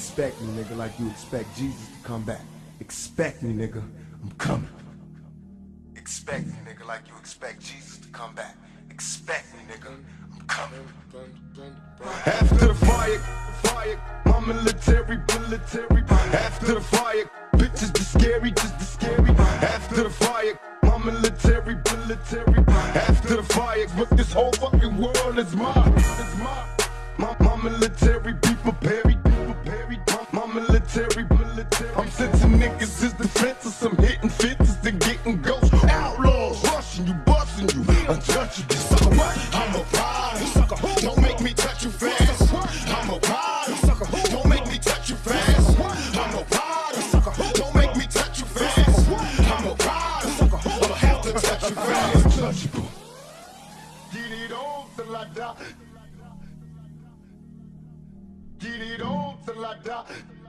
Expect me, nigga, like you expect Jesus to come back. Expect me, nigga. I'm coming. Expect me, nigga, like you expect Jesus to come back. Expect me, nigga. I'm coming. After the fire, fire, my military, military. After the fire, bitches the scary, just the scary. After the fire, my military, military. After the fire, but this whole fucking world is mine. It's mine. My, my military, be be prepared. Military. I'm sensing niggas is defenseless. I'm hitting fences and getting ghosts. Outlaws rushing you, busting you, untouchable. Sucker, what? I'm a pride. Sucker, who? Don't make me touch you fast. I'm a pride. Sucker, who? Don't make me touch you fast. I'm a pride. Sucker, who? Don't make me touch you fast. I'm a pride. Sucker, who? I'ma have to touch you fast. Untouchable. Get it on till I die. Get it on till I die.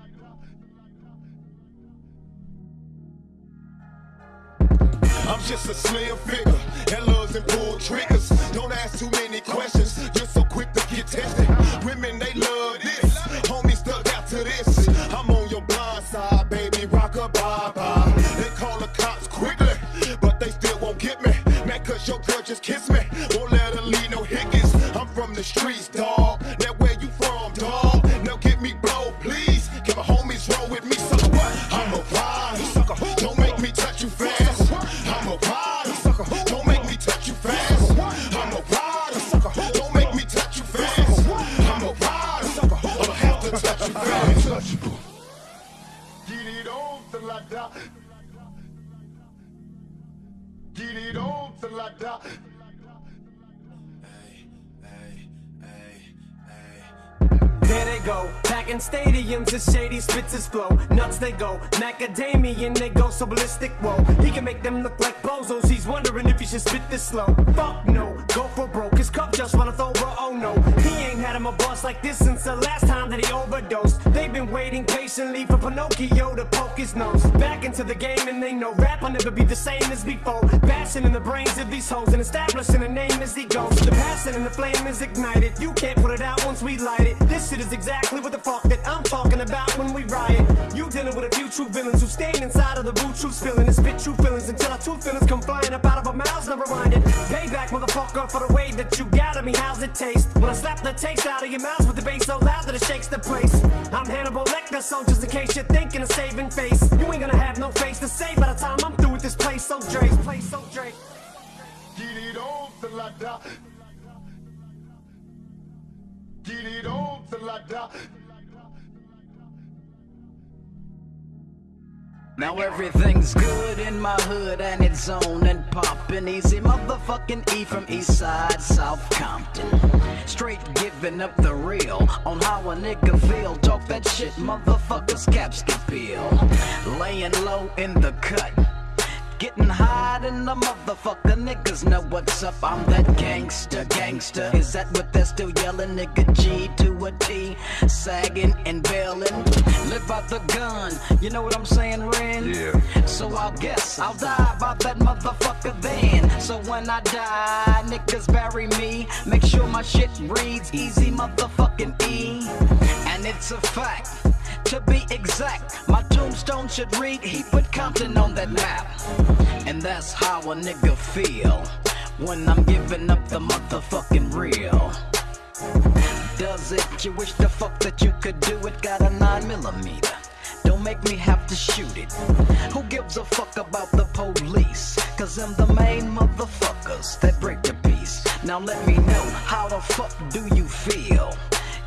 I'm just a slim figure that loves and pull triggers. Don't ask too many questions, just so quick to get tested. Women, they love this. Homie stuck out to this. I'm on your blind side, baby. Rock a bye bye. They call the cops quickly, but they still won't get me. Man, cause your girl just kissed me. Won't let her leave no hickets. I'm from the streets, dog. Now where you from, dog? Now get me blow, please. Can my homies roll with me? Sucker, what? I'm a who? Don't make me touch you fast. Get it on till I die. There they go, packing stadiums as shady spits his flow. Nuts they go, macadamian they go so ballistic. Whoa, he can make them look like bozos. He's wondering if he should spit this slow. Fuck no, go for broke. His cup just runneth over. Oh no, he ain't had him a boss like this since the last time that he overdosed. They've been waiting patiently Pinocchio to poke his nose back into the game, and they know rap will never be the same as before. Bashing in the brains of these hoes and establishing a name as he goes. The passion and the flame is ignited. You can't put it out once we light it. This shit is exactly what the fuck that I'm talking about when we riot. You dealing with a few true villains who stay inside of the boot true feeling and spit true feelings until our two feelings come flying up out of our mouths, never it. Payback, motherfucker, for the way that you got at me. How's it taste? When I slap the taste out of your mouth with the bass so loud that it shakes the place. I'm Hannibal Lecter, so just in case you're thinking of saving face, you ain't gonna have no face to say by the time I'm through with this place. So Drake, place so Drake. Get it on till I die. Get it on till I die. Now everything's good in my hood and it's on and poppin' Easy motherfucking E from East Side, South Compton Straight giving up the real on how a nigga feel. Talk that shit motherfuckers caps can peel. Laying low in the cut Getting high in the motherfucker niggas. Know what's up? I'm that gangster, gangster. Is that what they're still yelling? Nigga? G to a T Sagging and bailing. Live out the gun, you know what I'm saying, Ren? Yeah. So I'll guess I'll die about that motherfucker then. So when I die, niggas bury me. Make sure my shit reads easy motherfucking E. And it's a fact to be exact, my tombstone should read he put Compton on that map. And that's how a nigga feel when I'm giving up the motherfucking real. Does it? You wish the fuck that you could do it? Got a 9 millimeter. Don't make me have to shoot it. Who gives a fuck about the police? Cause I'm the main motherfuckers that break the peace. Now let me know, how the fuck do you feel?